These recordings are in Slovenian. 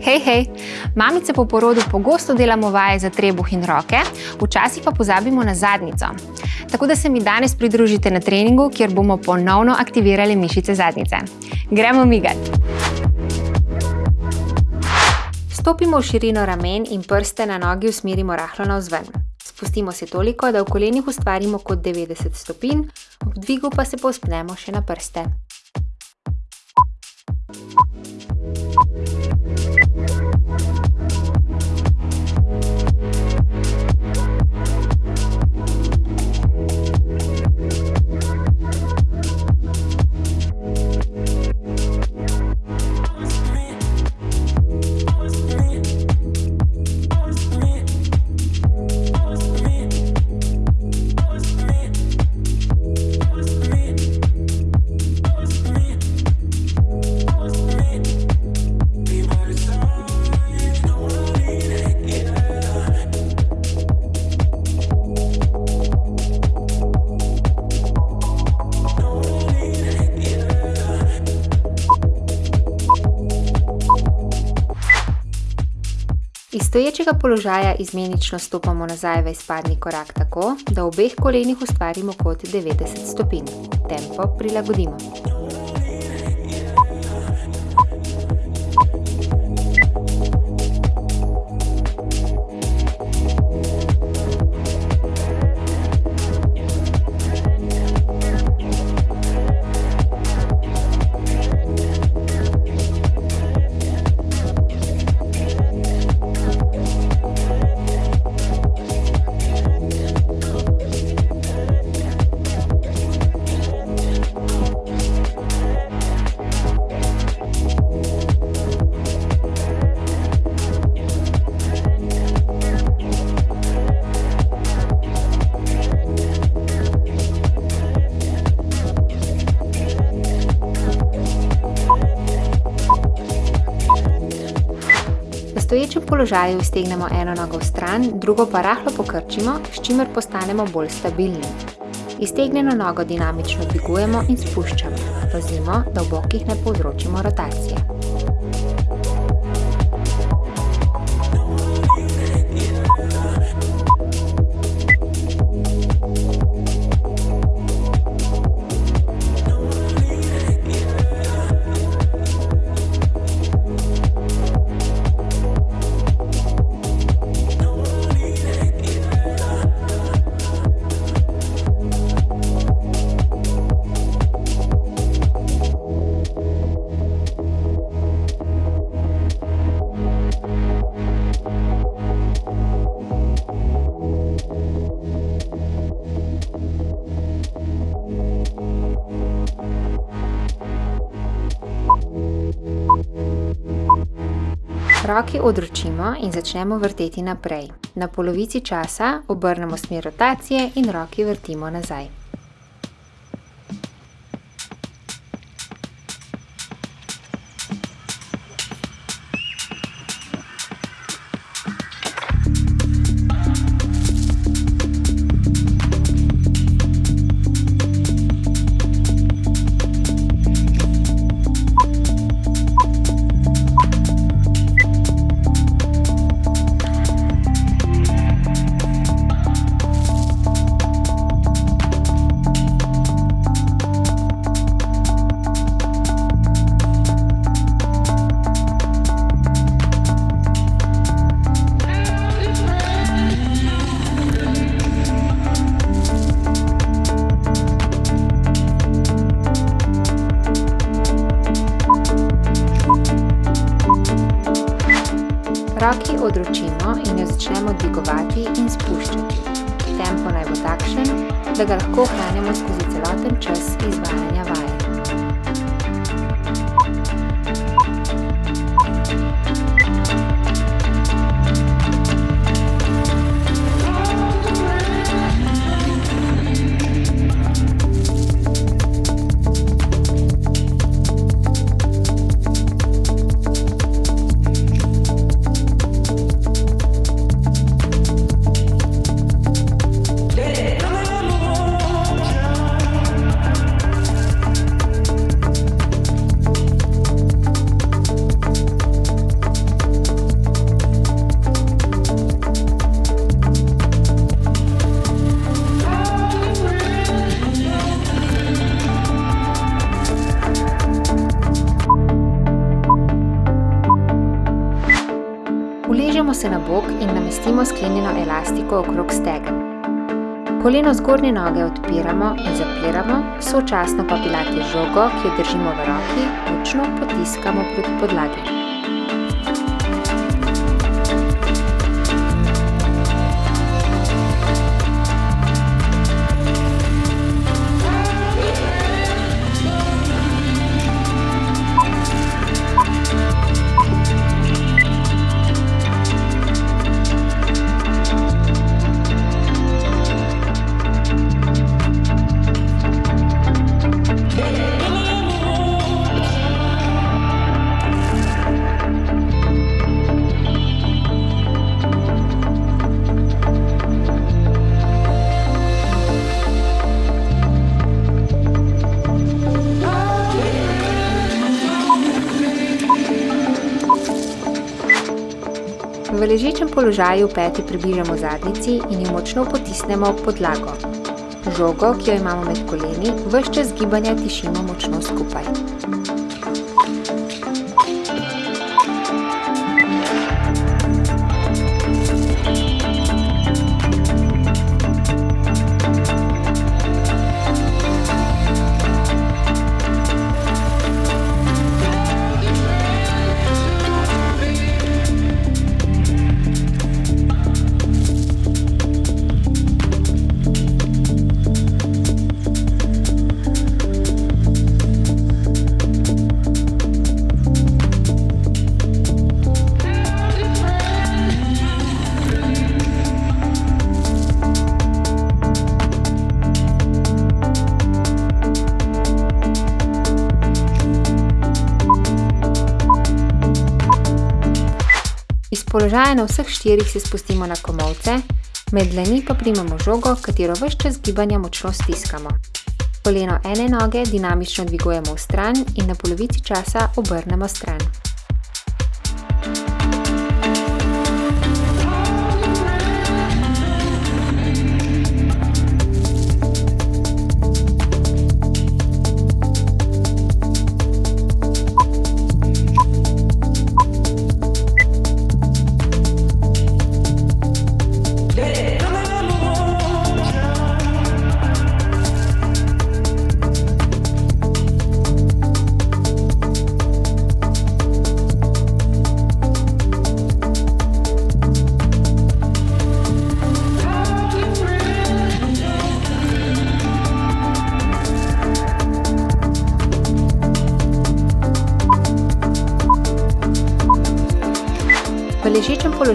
Hej, hej! Mamice po porodu pogosto delamo vaje za trebuh in roke, včasih pa pozabimo na zadnico. Tako da se mi danes pridružite na treningu, kjer bomo ponovno aktivirali mišice zadnice. Gremo migat! Stopimo v širino ramen in prste na nogi usmerimo rahlo navzven. Spustimo se toliko, da v kolenih ustvarimo kot 90 stopinj, ob dvigu pa se povzpnemo še na prste. Stoječega položaja izmenično stopamo nazaj v izpadni korak tako, da v obeh kolenih ustvarimo kot 90 stopinj. Tempo prilagodimo. Položaju iztegnemo eno nogo v stran, drugo pa rahlo pokrčimo, s čimer postanemo bolj stabilni. Iztegnjeno nogo dinamično dvigujemo in spuščamo. Pazimo, da v bokih ne povzročimo rotacije. Roki odročimo in začnemo vrteti naprej. Na polovici časa obrnemo smer rotacije in roki vrtimo nazaj. だから福岡はねもしか Koleno zgornje noge odpiramo in zapiramo, sočasno pa pilate žogo, ki jo držimo v roki, močno potiskamo proti podlagi. Ležečem položaju peti približamo zadnici in jo močno potisnemo v podlago. Žogo, ki jo imamo med koleni, vse čas gibanja tišimo močno skupaj. Iz položaja na vseh štirih se spustimo na komolce, med dlani pa primemo žogo, katero ves čas gibanja močno stiskamo. Koleno ene noge dinamično dvigujemo vstran in na polovici časa obrnemo stran.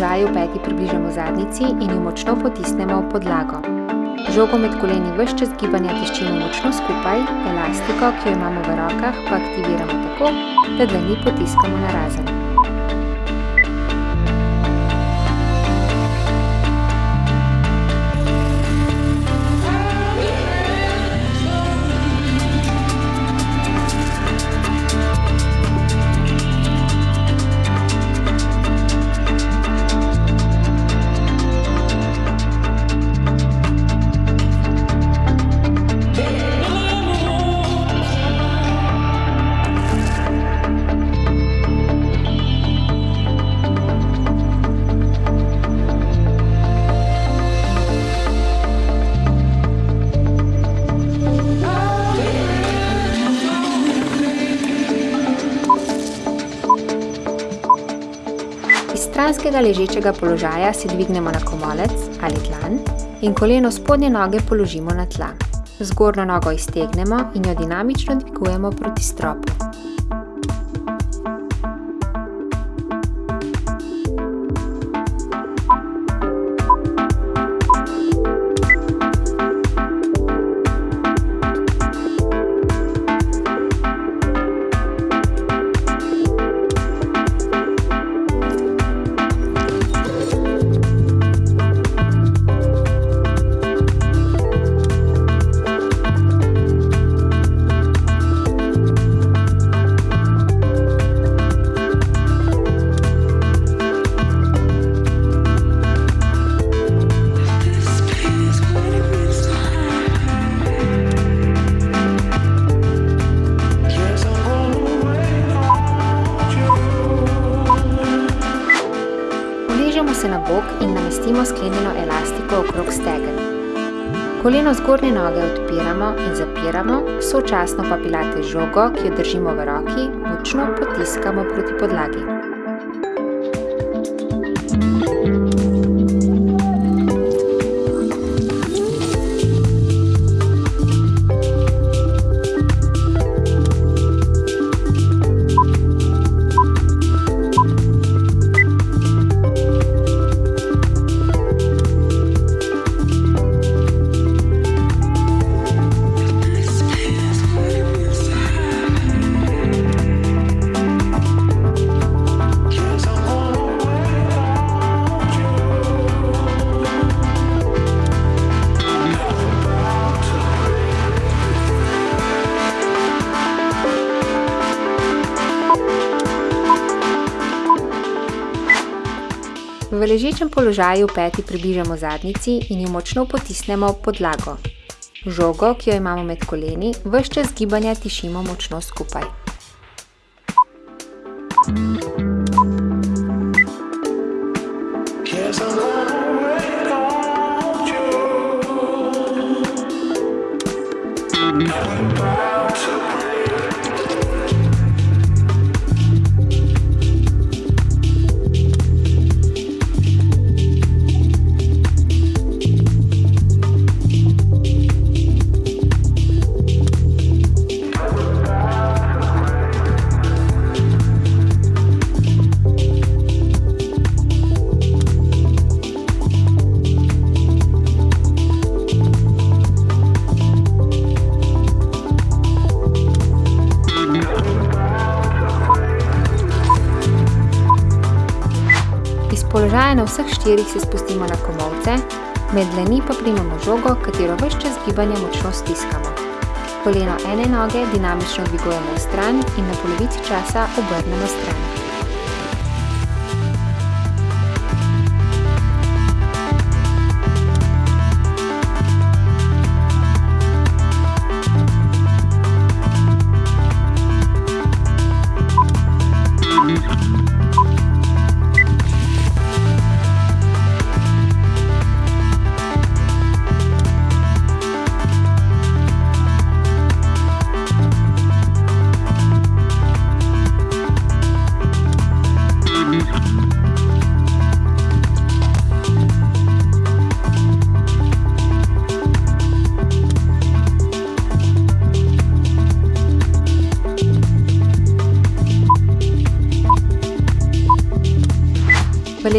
Položaju peti približamo zadnici in jo močno potisnemo v podlago. Žogo med koleni ves čas gibanja tiščimo močno skupaj, elastiko, ki jo imamo v rokah, pa aktiviramo tako, da dlani potiskamo narazen. Iz stranskega ležečega položaja se dvignemo na komolec ali dlan in koleno spodnje noge položimo na tla. Zgornjo nogo iztegnemo in jo dinamično dvigujemo proti stropu. Stegen. Koleno zgornje noge odpiramo in zapiramo, sočasno pa pilate žogo, ki jo držimo v roki, močno potiskamo proti podlagi. V ležečem položaju peti približamo zadnici in jo močno potisnemo v podlago. Žogo, ki jo imamo med koleni, vse čas gibanja tišimo močno skupaj. položaja na vseh štirih se spustimo na komolce, med dlani pa primemo žogo, katero vse čas gibanja močno stiskamo. Koleno ene noge dinamično dvigujemo v stran in na polovici časa obrnemo stran.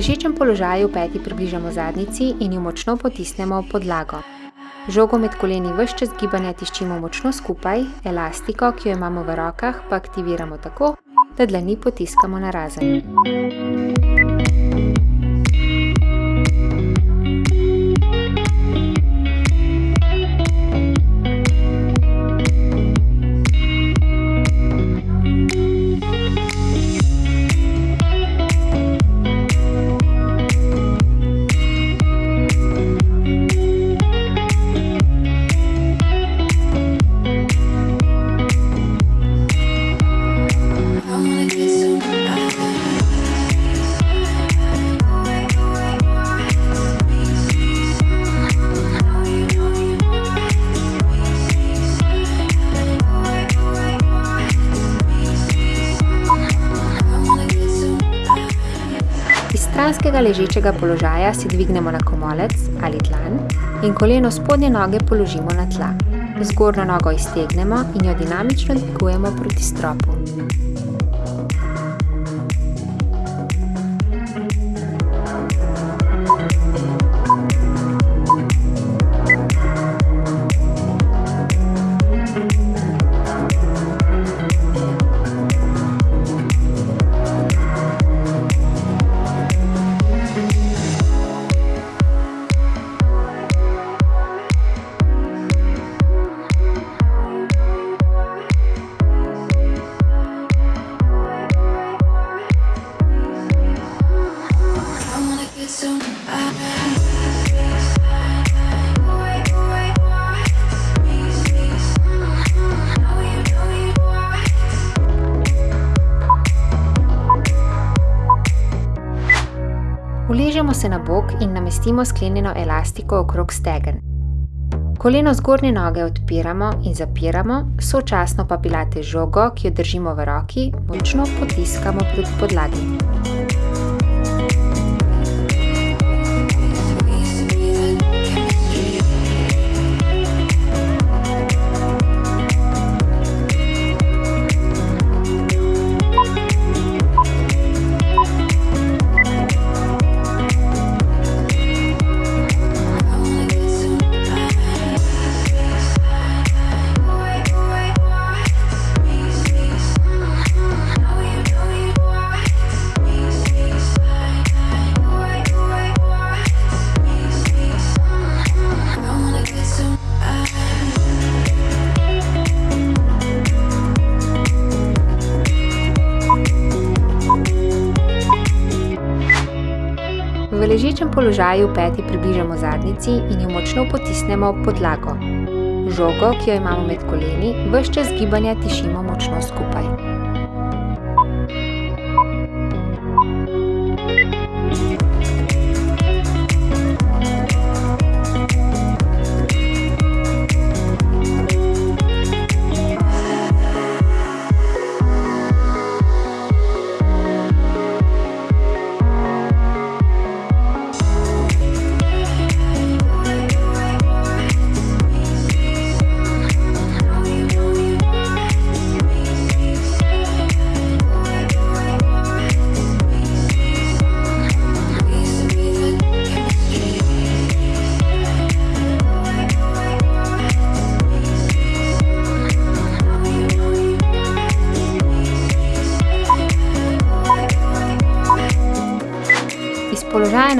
Ležečem položaju peti približamo zadnici in jo močno potisnemo v podlago. Žogo med koleni vse čas gibanja tiščimo močno skupaj, elastiko, ki jo imamo v rokah, pa aktiviramo tako, da dlani potiskamo na razen. Stranskega ležečega položaja si dvignemo na komolec ali tlan in koleno spodnje noge položimo na tla. Zgornjo nogo iztegnemo in jo dinamično dvigujemo proti stropu. Uležemo se na bok in namestimo sklenjeno elastiko okrog stegen. Koleno zgornje noge odpiramo in zapiramo, sočasno pa pilate žogo, ki jo držimo v roki, močno potiskamo proti podlagi. Položaju peti približamo zadnjici in jo močno potisnemo ob podlago. Žogo, ki jo imamo med koleni, ves čas gibanja tišimo močno skupaj.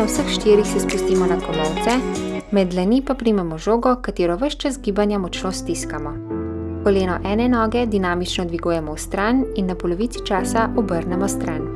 Na vseh štirih se spustimo na komolce, med dlani pa primemo žogo, katero vse čas gibanja močno stiskamo. Koleno ene noge dinamično dvigujemo v stran in na polovici časa obrnemo stran.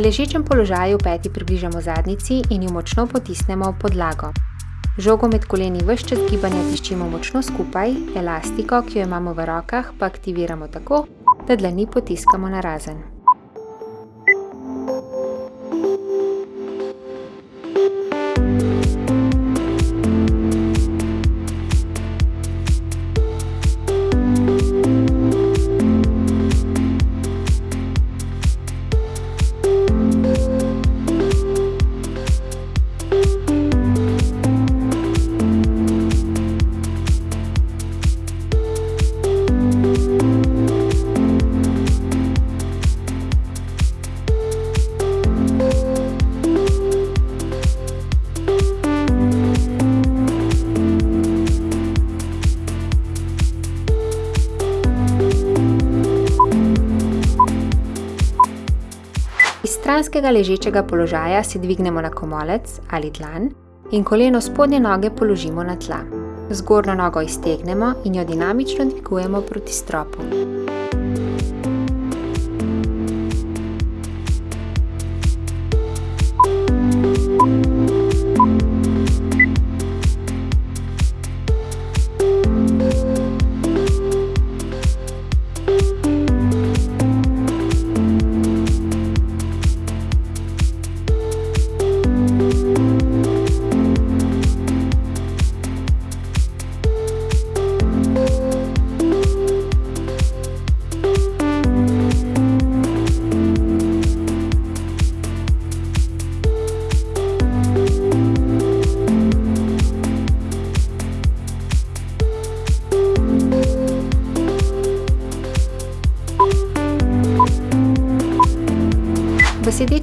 V ležečem položaju peti približamo zadnjici in jo močno potisnemo v podlago. Žogo med koleni vse čas gibanja tiščimo močno skupaj, elastiko, ki jo imamo v rokah, pa aktiviramo tako, da dlani potiskamo na razen. Stranskega ležečega položaja se dvignemo na komolec ali dlan in koleno spodnje noge položimo na tla. Zgornjo nogo iztegnemo in jo dinamično dvigujemo proti stropu.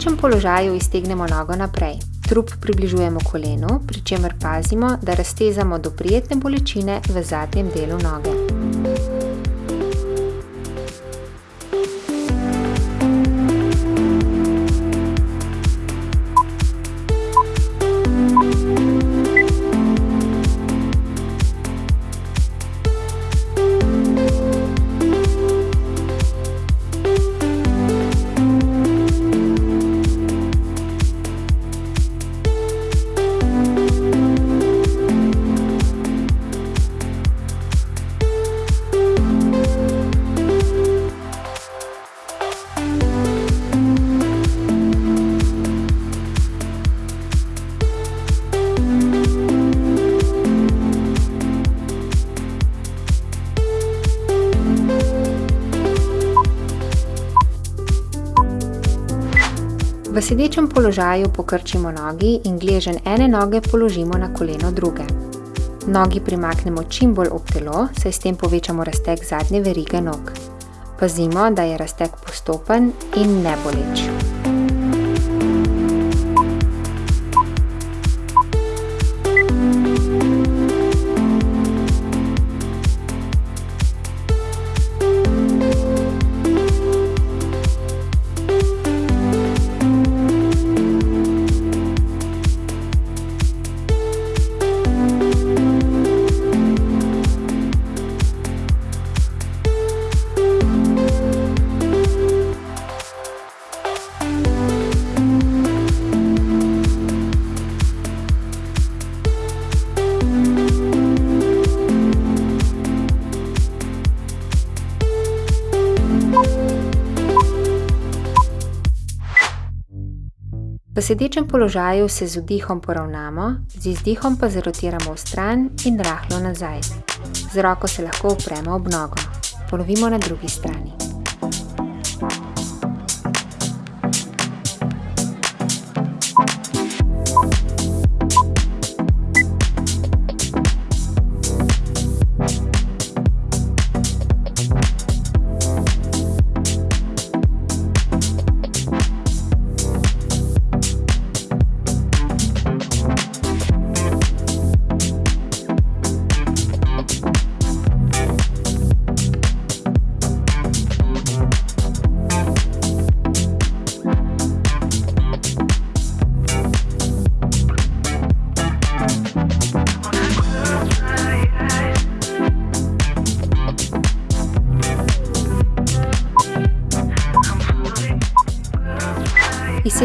Sedečem položaju iztegnemo nogo naprej. Trup približujemo kolenu, pri čemer pazimo, da raztezamo do prijetne bolečine v zadnjem delu noge. Sedečem položaju pokrčimo nogi in gleženj ene noge položimo na koleno druge. Nogi primaknemo čim bolj ob telo, saj s tem povečamo razteg zadnje verige nog. Pazimo, da je razteg postopen in ne boleč. V sedečem položaju se z vdihom poravnamo, z izdihom pa zrotiramo vstran in rahlo nazaj. Z roko se lahko opremo ob nogo. Ponovimo na drugi strani.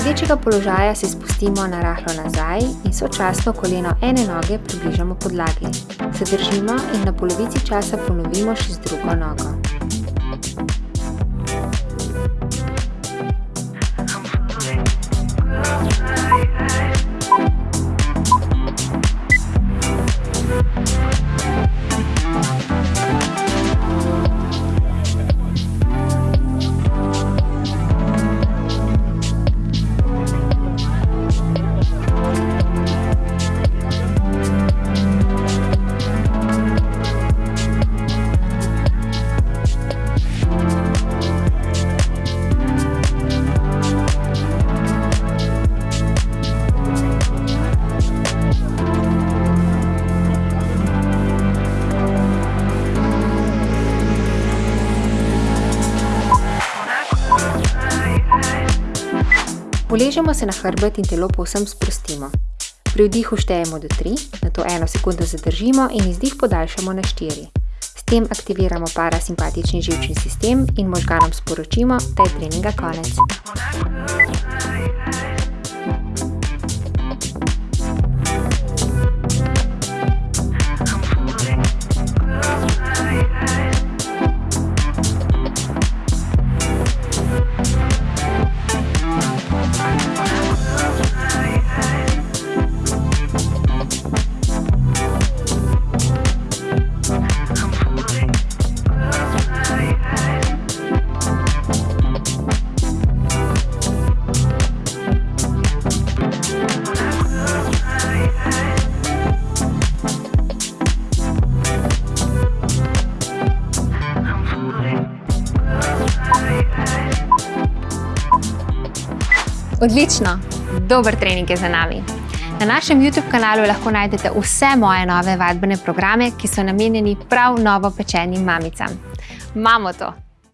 Sedečega položaja se spustimo na rahlo nazaj in sočasno koleno ene noge približamo podlagi. Zadržimo in na polovici časa ponovimo še z drugo nogo. Uležemo se na hrbet in telo povsem sprostimo. Pri vdihu štejemo do 3, nato eno sekundo zadržimo in izdih podaljšamo na 4. S tem aktiviramo parasimpatični živčni sistem in možganom sporočimo, da je treninga konec. Odlično, dober trening je za nami. Na našem YouTube kanalu lahko najdete vse moje nove vadbene programe, ki so namenjeni prav novo pečenim mamicam. Mamo to!